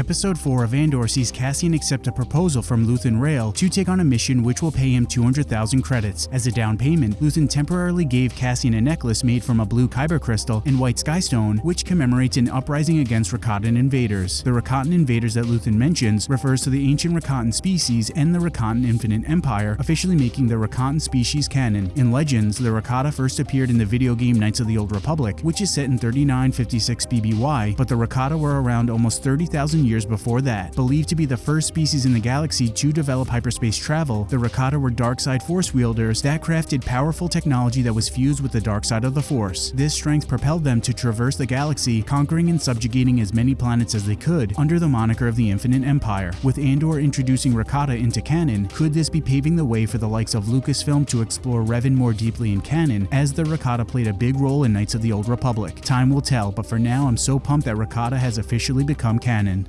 Episode 4 of Andor sees Cassian accept a proposal from Luthen Rael to take on a mission which will pay him 200,000 credits. As a down payment, Luthen temporarily gave Cassian a necklace made from a blue kyber crystal and white skystone, which commemorates an uprising against Rakatan invaders. The Rakatan invaders that Luthen mentions refers to the ancient Rakatan species and the Rakatan Infinite Empire, officially making the Rakatan species canon. In Legends, the Rakata first appeared in the video game Knights of the Old Republic, which is set in 3956 BBY, but the Rakata were around almost 30,000 years before that. Believed to be the first species in the galaxy to develop hyperspace travel, the Rakata were dark side force wielders that crafted powerful technology that was fused with the dark side of the force. This strength propelled them to traverse the galaxy, conquering and subjugating as many planets as they could under the moniker of the Infinite Empire. With Andor introducing Rakata into canon, could this be paving the way for the likes of Lucasfilm to explore Revan more deeply in canon, as the Rakata played a big role in Knights of the Old Republic? Time will tell, but for now I'm so pumped that Rakata has officially become canon.